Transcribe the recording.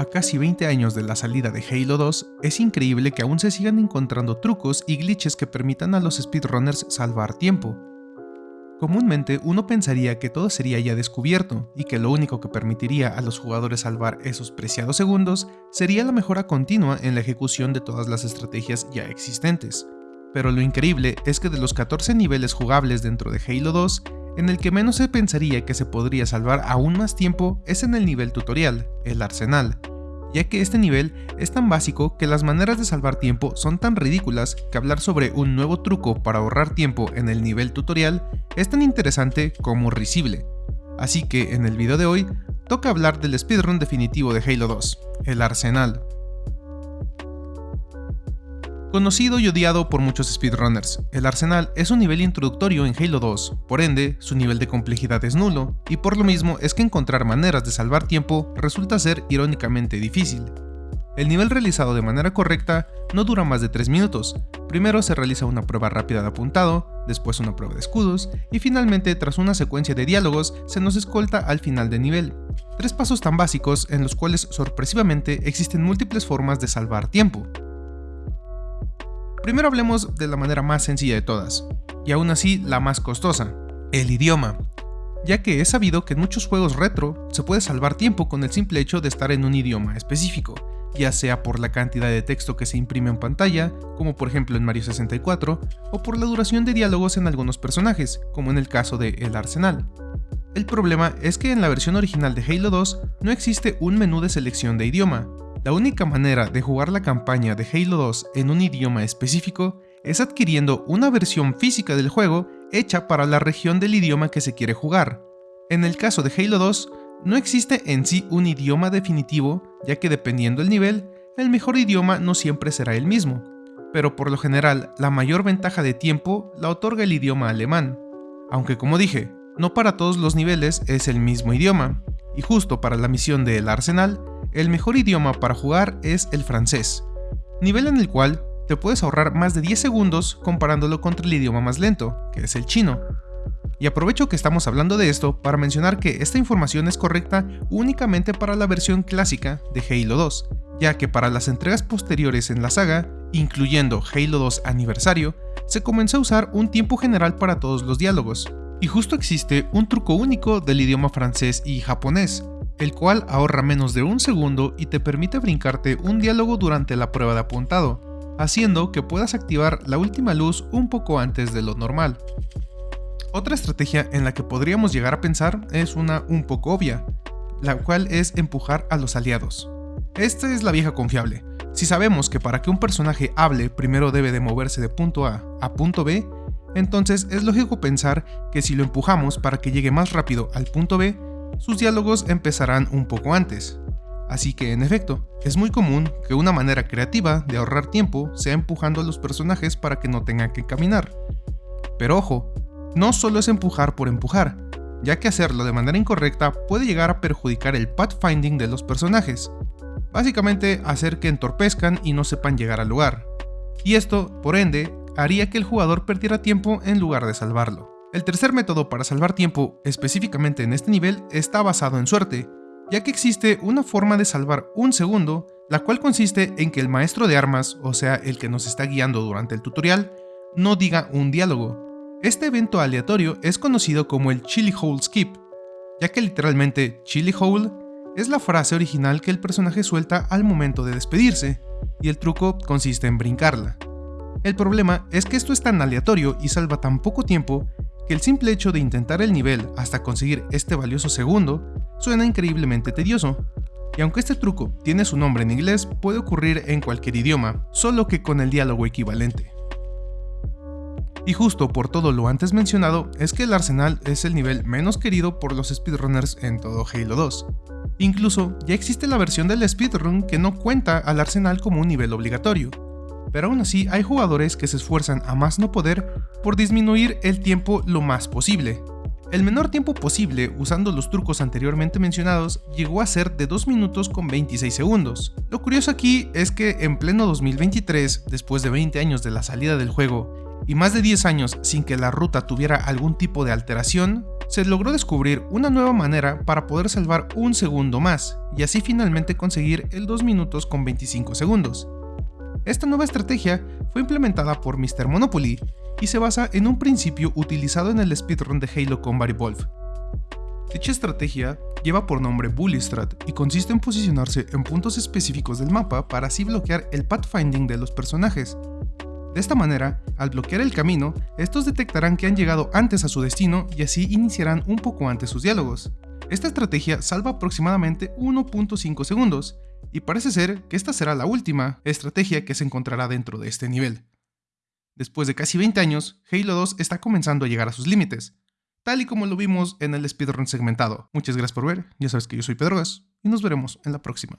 A casi 20 años de la salida de Halo 2, es increíble que aún se sigan encontrando trucos y glitches que permitan a los speedrunners salvar tiempo. Comúnmente uno pensaría que todo sería ya descubierto y que lo único que permitiría a los jugadores salvar esos preciados segundos sería la mejora continua en la ejecución de todas las estrategias ya existentes. Pero lo increíble es que de los 14 niveles jugables dentro de Halo 2, en el que menos se pensaría que se podría salvar aún más tiempo es en el nivel tutorial, el arsenal, ya que este nivel es tan básico que las maneras de salvar tiempo son tan ridículas que hablar sobre un nuevo truco para ahorrar tiempo en el nivel tutorial es tan interesante como risible. Así que en el video de hoy toca hablar del speedrun definitivo de Halo 2, el arsenal. Conocido y odiado por muchos speedrunners, el Arsenal es un nivel introductorio en Halo 2, por ende, su nivel de complejidad es nulo, y por lo mismo es que encontrar maneras de salvar tiempo resulta ser irónicamente difícil. El nivel realizado de manera correcta no dura más de 3 minutos, primero se realiza una prueba rápida de apuntado, después una prueba de escudos, y finalmente tras una secuencia de diálogos se nos escolta al final del nivel. Tres pasos tan básicos en los cuales sorpresivamente existen múltiples formas de salvar tiempo. Primero hablemos de la manera más sencilla de todas, y aún así la más costosa, el idioma, ya que es sabido que en muchos juegos retro se puede salvar tiempo con el simple hecho de estar en un idioma específico, ya sea por la cantidad de texto que se imprime en pantalla, como por ejemplo en Mario 64, o por la duración de diálogos en algunos personajes, como en el caso de El Arsenal. El problema es que en la versión original de Halo 2 no existe un menú de selección de idioma, la única manera de jugar la campaña de Halo 2 en un idioma específico es adquiriendo una versión física del juego hecha para la región del idioma que se quiere jugar. En el caso de Halo 2, no existe en sí un idioma definitivo, ya que dependiendo del nivel, el mejor idioma no siempre será el mismo, pero por lo general la mayor ventaja de tiempo la otorga el idioma alemán, aunque como dije, no para todos los niveles es el mismo idioma, y justo para la misión de El Arsenal, el mejor idioma para jugar es el francés, nivel en el cual te puedes ahorrar más de 10 segundos comparándolo contra el idioma más lento, que es el chino. Y aprovecho que estamos hablando de esto para mencionar que esta información es correcta únicamente para la versión clásica de Halo 2, ya que para las entregas posteriores en la saga, incluyendo Halo 2 Aniversario, se comenzó a usar un tiempo general para todos los diálogos. Y justo existe un truco único del idioma francés y japonés, el cual ahorra menos de un segundo y te permite brincarte un diálogo durante la prueba de apuntado, haciendo que puedas activar la última luz un poco antes de lo normal. Otra estrategia en la que podríamos llegar a pensar es una un poco obvia, la cual es empujar a los aliados. Esta es la vieja confiable. Si sabemos que para que un personaje hable primero debe de moverse de punto A a punto B, entonces es lógico pensar que si lo empujamos para que llegue más rápido al punto B, sus diálogos empezarán un poco antes. Así que en efecto, es muy común que una manera creativa de ahorrar tiempo sea empujando a los personajes para que no tengan que caminar. Pero ojo, no solo es empujar por empujar, ya que hacerlo de manera incorrecta puede llegar a perjudicar el pathfinding de los personajes, básicamente hacer que entorpezcan y no sepan llegar al lugar. Y esto, por ende, haría que el jugador perdiera tiempo en lugar de salvarlo. El tercer método para salvar tiempo, específicamente en este nivel, está basado en suerte, ya que existe una forma de salvar un segundo, la cual consiste en que el maestro de armas, o sea, el que nos está guiando durante el tutorial, no diga un diálogo. Este evento aleatorio es conocido como el Chili Hole Skip, ya que literalmente Chili Hole es la frase original que el personaje suelta al momento de despedirse, y el truco consiste en brincarla. El problema es que esto es tan aleatorio y salva tan poco tiempo el simple hecho de intentar el nivel hasta conseguir este valioso segundo suena increíblemente tedioso. Y aunque este truco tiene su nombre en inglés, puede ocurrir en cualquier idioma, solo que con el diálogo equivalente. Y justo por todo lo antes mencionado, es que el arsenal es el nivel menos querido por los speedrunners en todo Halo 2. Incluso ya existe la versión del speedrun que no cuenta al arsenal como un nivel obligatorio, pero aún así hay jugadores que se esfuerzan a más no poder por disminuir el tiempo lo más posible. El menor tiempo posible usando los trucos anteriormente mencionados llegó a ser de 2 minutos con 26 segundos. Lo curioso aquí es que en pleno 2023, después de 20 años de la salida del juego y más de 10 años sin que la ruta tuviera algún tipo de alteración, se logró descubrir una nueva manera para poder salvar un segundo más, y así finalmente conseguir el 2 minutos con 25 segundos. Esta nueva estrategia fue implementada por Mr. Monopoly y se basa en un principio utilizado en el speedrun de Halo Combat Evolved. Dicha estrategia lleva por nombre Bully Strat y consiste en posicionarse en puntos específicos del mapa para así bloquear el pathfinding de los personajes. De esta manera, al bloquear el camino, estos detectarán que han llegado antes a su destino y así iniciarán un poco antes sus diálogos. Esta estrategia salva aproximadamente 1.5 segundos, y parece ser que esta será la última estrategia que se encontrará dentro de este nivel. Después de casi 20 años, Halo 2 está comenzando a llegar a sus límites, tal y como lo vimos en el speedrun segmentado. Muchas gracias por ver, ya sabes que yo soy Pedrogas, y nos veremos en la próxima.